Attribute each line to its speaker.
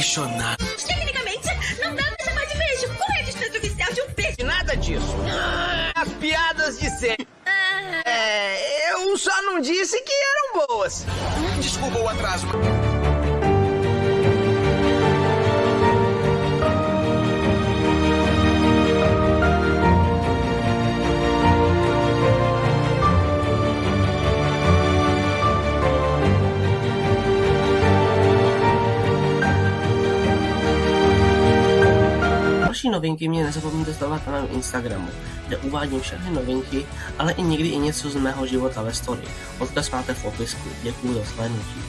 Speaker 1: apaixonado.
Speaker 2: Tecnicamente, não dá pra chamar de beijo. Qual é a distância oficial de um beijo?
Speaker 3: Nada disso. As piadas de sempre. É, eu só não disse que eram boas.
Speaker 1: Desculpa o atraso.
Speaker 4: Další novinky mě nezapomeňte sledovat na mém Instagramu, kde uvádím všechny novinky, ale i někdy i něco z mého života ve story. Odkaz máte v popisku. Děkuji za slednutí.